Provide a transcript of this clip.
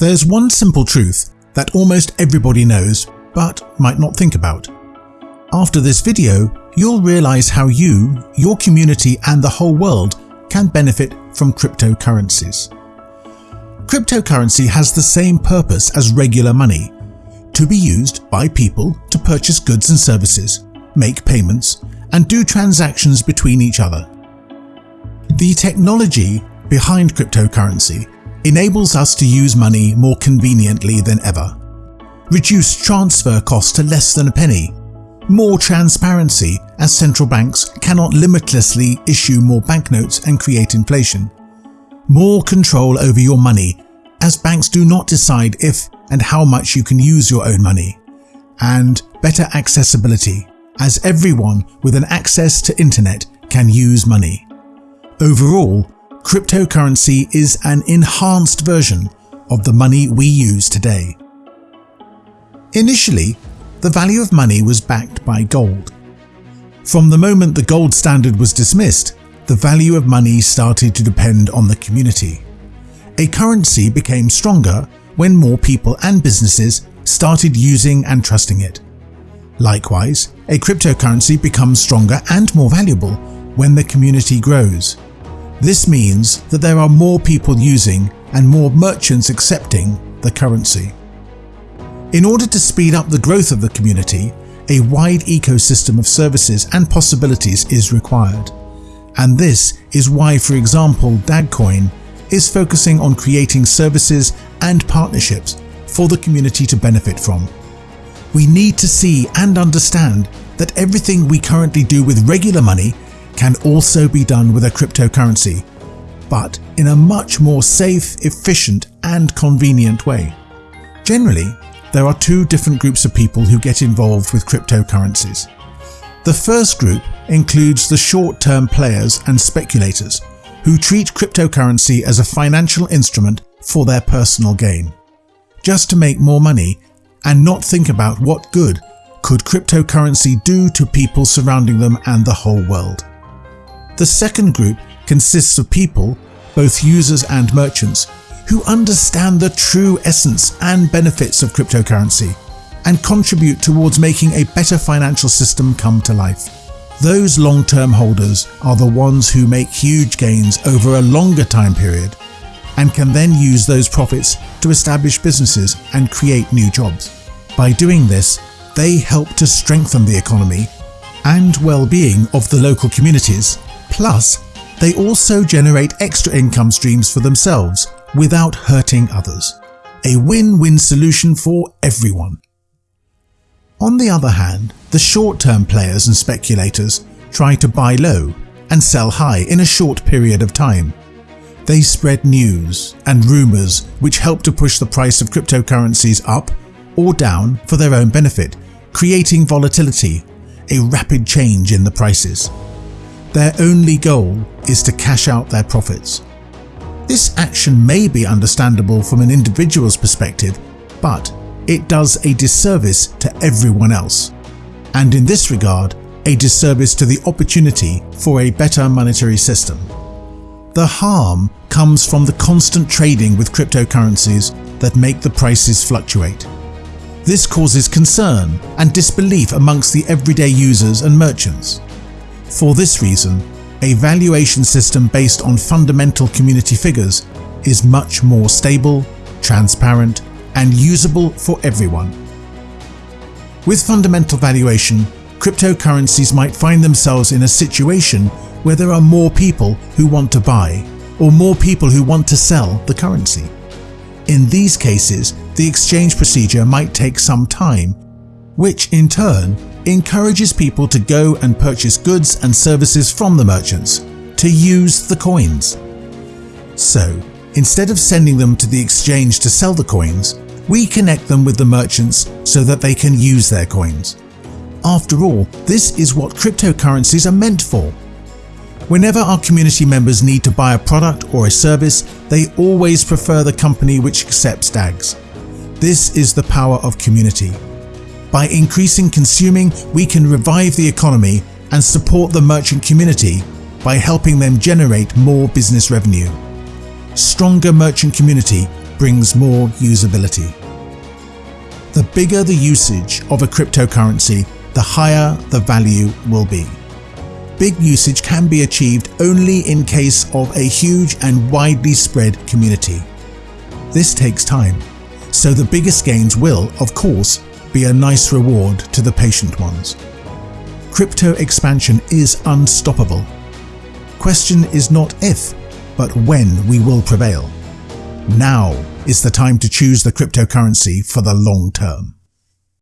There's one simple truth that almost everybody knows but might not think about. After this video, you'll realize how you, your community and the whole world can benefit from cryptocurrencies. Cryptocurrency has the same purpose as regular money, to be used by people to purchase goods and services, make payments, and do transactions between each other. The technology behind cryptocurrency enables us to use money more conveniently than ever, reduce transfer costs to less than a penny, more transparency as central banks cannot limitlessly issue more banknotes and create inflation, more control over your money as banks do not decide if and how much you can use your own money, and better accessibility as everyone with an access to internet can use money. Overall, cryptocurrency is an enhanced version of the money we use today. Initially, the value of money was backed by gold. From the moment the gold standard was dismissed, the value of money started to depend on the community. A currency became stronger when more people and businesses started using and trusting it. Likewise, a cryptocurrency becomes stronger and more valuable when the community grows. This means that there are more people using and more merchants accepting the currency. In order to speed up the growth of the community, a wide ecosystem of services and possibilities is required. And this is why, for example, Dagcoin is focusing on creating services and partnerships for the community to benefit from. We need to see and understand that everything we currently do with regular money can also be done with a cryptocurrency, but in a much more safe, efficient and convenient way. Generally, there are two different groups of people who get involved with cryptocurrencies. The first group includes the short-term players and speculators who treat cryptocurrency as a financial instrument for their personal gain, just to make more money and not think about what good could cryptocurrency do to people surrounding them and the whole world. The second group consists of people, both users and merchants, who understand the true essence and benefits of cryptocurrency and contribute towards making a better financial system come to life. Those long-term holders are the ones who make huge gains over a longer time period and can then use those profits to establish businesses and create new jobs. By doing this, they help to strengthen the economy and well-being of the local communities. Plus, they also generate extra income streams for themselves without hurting others. A win-win solution for everyone. On the other hand, the short-term players and speculators try to buy low and sell high in a short period of time. They spread news and rumours which help to push the price of cryptocurrencies up or down for their own benefit, creating volatility, a rapid change in the prices. Their only goal is to cash out their profits. This action may be understandable from an individual's perspective, but it does a disservice to everyone else, and in this regard, a disservice to the opportunity for a better monetary system. The harm comes from the constant trading with cryptocurrencies that make the prices fluctuate. This causes concern and disbelief amongst the everyday users and merchants. For this reason, a valuation system based on fundamental community figures is much more stable, transparent and usable for everyone. With fundamental valuation, cryptocurrencies might find themselves in a situation where there are more people who want to buy or more people who want to sell the currency. In these cases, the exchange procedure might take some time, which in turn encourages people to go and purchase goods and services from the merchants, to use the coins. So, instead of sending them to the exchange to sell the coins, we connect them with the merchants so that they can use their coins. After all, this is what cryptocurrencies are meant for. Whenever our community members need to buy a product or a service, they always prefer the company which accepts DAGs. This is the power of community. By increasing consuming, we can revive the economy and support the merchant community by helping them generate more business revenue. Stronger merchant community brings more usability. The bigger the usage of a cryptocurrency, the higher the value will be. Big usage can be achieved only in case of a huge and widely spread community. This takes time, so the biggest gains will, of course, be a nice reward to the patient ones. Crypto expansion is unstoppable. Question is not if, but when we will prevail. Now is the time to choose the cryptocurrency for the long term.